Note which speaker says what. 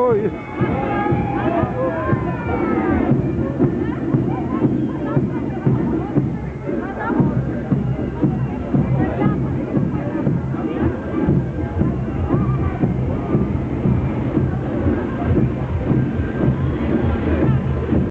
Speaker 1: foi.